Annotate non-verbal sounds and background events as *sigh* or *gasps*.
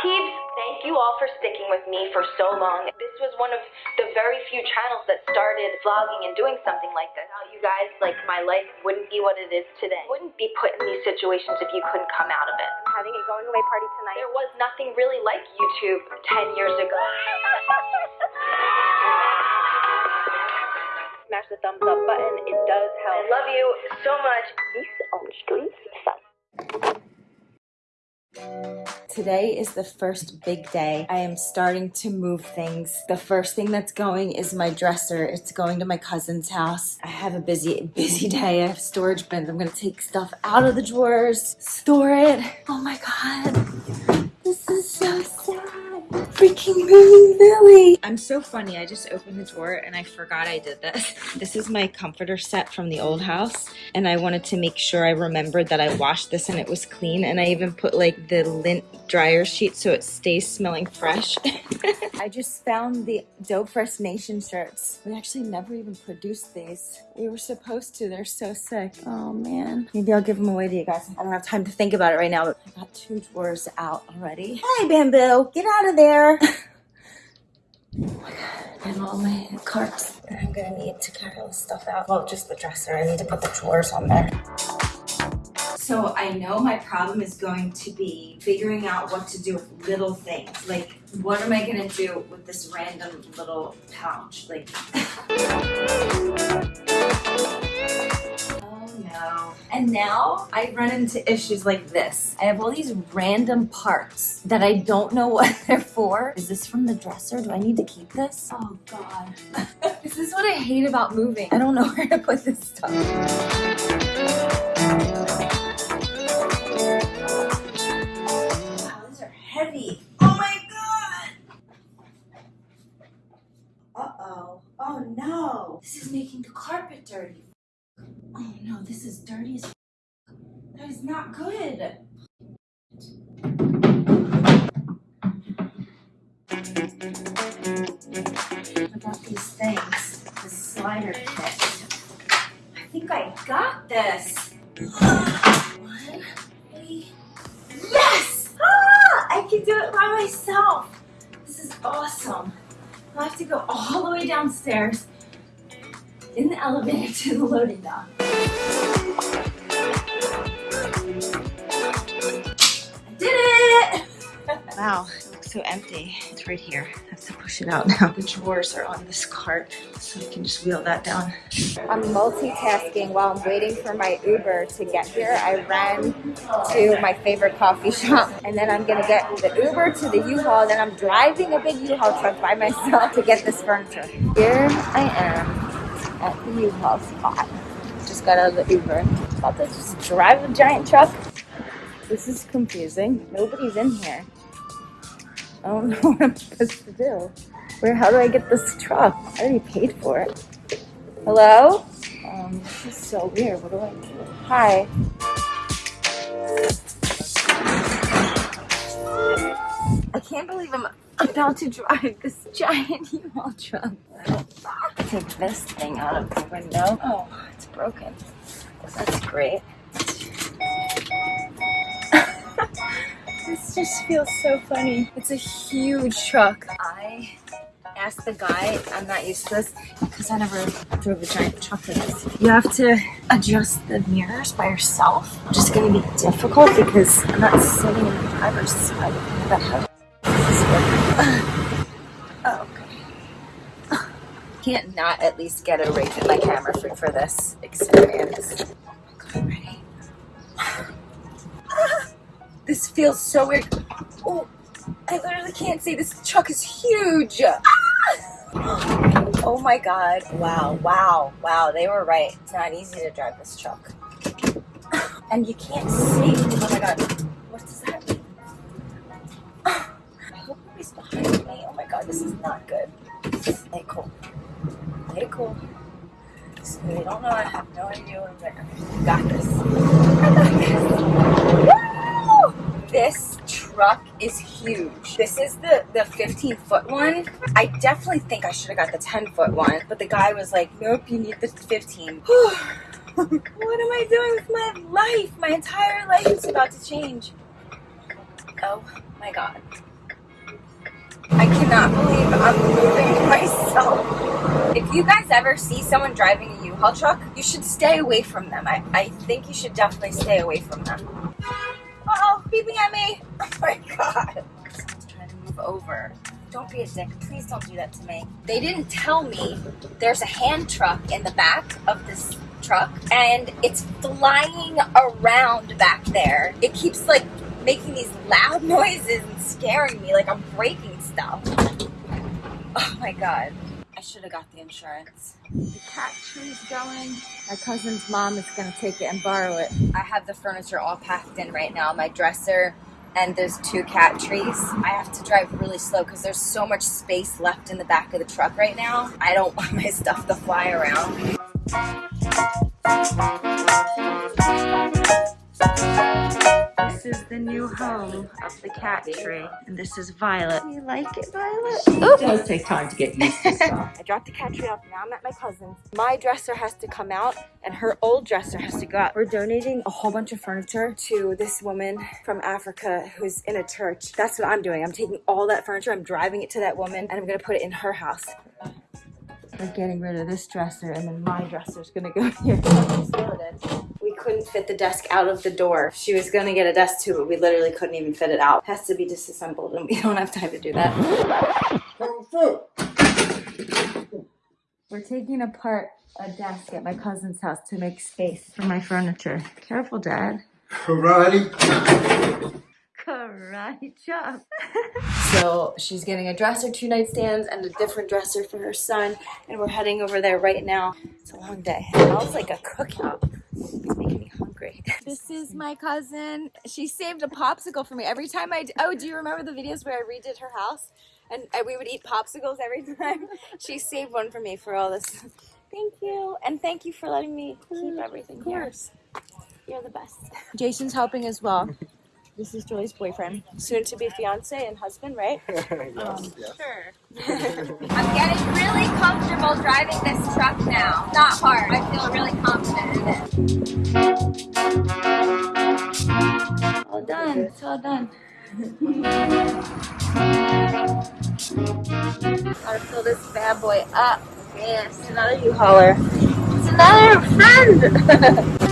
Peeps, thank you all for sticking with me for so long. This was one of the very few channels that started vlogging and doing something like this. Without you guys, like my life wouldn't be what it is today. Wouldn't be put in these situations if you couldn't come out of it. I'm having a going away party tonight. There was nothing really like YouTube 10 years ago. *laughs* Smash the thumbs up button. It does help. I love you so much. Peace on the streets. Today is the first big day. I am starting to move things. The first thing that's going is my dresser. It's going to my cousin's house. I have a busy, *laughs* busy day. I have storage bins. I'm gonna take stuff out of the drawers, store it. Oh my God, this is so sad. Freaking Billy. I'm so funny. I just opened the drawer and I forgot I did this. *laughs* This is my comforter set from the old house. And I wanted to make sure I remembered that I washed this and it was clean. And I even put like the lint dryer sheet so it stays smelling fresh. *laughs* I just found the Dope Fresh Nation shirts. We actually never even produced these. We were supposed to. They're so sick. Oh man. Maybe I'll give them away to you guys. I don't have time to think about it right now, but I got two drawers out already. Hey, Bamboo, get out of there. *laughs* oh my god. And all my carts that I'm gonna need to carry all this stuff out. Well, just the dresser. I need to put the drawers on there. So I know my problem is going to be figuring out what to do with little things. Like, what am I gonna do with this random little pouch? Like, *laughs* And now I run into issues like this. I have all these random parts that I don't know *laughs* what they're for. Is this from the dresser? Do I need to keep this? Oh God. *laughs* this is what I hate about moving. I don't know *laughs* where to put this stuff. This is dirty as That is not good. I got these things. This slider kit. I think I got this. One. *gasps* Yes! Ah, I can do it by myself. This is awesome. I have to go all the way downstairs in the elevator to the loading dock. Wow, it looks so empty. It's right here. I have to push it out *laughs* now. The drawers are on this cart, so I can just wheel that down. I'm multitasking while I'm waiting for my Uber to get here. I ran to my favorite coffee *laughs* shop and then I'm gonna get the Uber to the U-Haul. Then I'm driving a big U-Haul truck by myself to get this furniture. Here I am at the U-Haul spot. Just got out of the Uber. About to just drive a giant truck. This is confusing. Nobody's in here. I don't *laughs* know what I'm supposed to do. Where, how do I get this truck? I already paid for it. Hello? Um, this is so weird. What do I do? Hi. I can't believe I'm about to drive this *laughs* giant U-Haul truck. Take this thing out of the window. Oh, it's broken. That's great. This just feels so funny. It's a huge truck. I asked the guy, I'm not used to this because I never drove a giant truck like this. You have to adjust the mirrors by yourself, which is going to be difficult because I'm not sitting in the driver's side. *sighs* Oh. *sighs* Can't not at least get a in my camera for, for this experience. Feels so weird. Oh, I literally can't see. This truck is huge. *gasps* Oh my god. Wow, wow, wow. They were right. It's not easy to drive this truck. *sighs* And you can't see. Oh my god. What does that mean? *sighs* I hope nobody's behind me. Oh my god, this is not good. It cool. It cool. So they don't know. I have no idea what I'm doing. Got this. *laughs* I got this. This truck is huge. This is the, the 15 foot one. I definitely think I should have got the 10 foot one, but the guy was like, nope, you need the 15. *sighs* what am I doing with my life? My entire life is about to change. Oh my God. I cannot believe I'm moving *laughs* myself. If you guys ever see someone driving a U-Haul truck, you should stay away from them. I, I think you should definitely stay away from them. Uh-oh, beeping at me. *laughs* Oh my god. Someone's trying to move over. Don't be a dick. Please don't do that to me. They didn't tell me there's a hand truck in the back of this truck and it's flying around back there. It keeps like making these loud *laughs* noises and scaring me like I'm breaking stuff. Oh my god. I should have got the insurance. The cat tree's going. My cousin's mom is gonna take it and borrow it. I have the furniture all packed in right now. My dresser and there's two cat trees. I have to drive really slow because there's so much space left in the back of the truck right now. I don't *laughs* want my stuff to fly around. This is the new home of the cat tree, and this is Violet. You like it, Violet? It does take time to get used to stuff. *laughs* I dropped the cat tree off. Now I'm at my cousin's. My dresser has to come out, and her old dresser has to go out. We're donating a whole bunch of furniture to this woman from Africa who's in a church. That's what I'm doing. I'm taking all that furniture, I'm driving it to that woman, and I'm gonna put it in her house. We're getting rid of this dresser, and then my dresser's gonna go *laughs* here. We couldn't fit the desk out of the door. She was gonna get a desk too, but we literally couldn't even fit it out. Has to be disassembled, and we don't have time to do that. We're taking apart a desk at my cousin's house to make space for my furniture. Careful, Dad. Karate. Karate chop. *laughs* so she's getting a dresser, two nightstands, and a different dresser for her son. And we're heading over there right now. It's a long day. It smells like a cookout. It's making me hungry. *laughs* This is my cousin. She saved a popsicle for me every time I. Oh, do you remember the videos where I redid her house? And we would eat popsicles every *laughs* time. She saved one for me for all this. Thank you. And thank you for letting me keep everything of course. here. You're the best. *laughs* Jason's helping as well. This is Julie's boyfriend, soon to be fiance and husband, right? *laughs* Um, Sure. *laughs* I'm getting really comfortable driving this truck now. Not hard. I feel really confident in it. All done. It's all done. *laughs* Gotta fill this bad boy up. Yes, another U-hauler. It's another friend.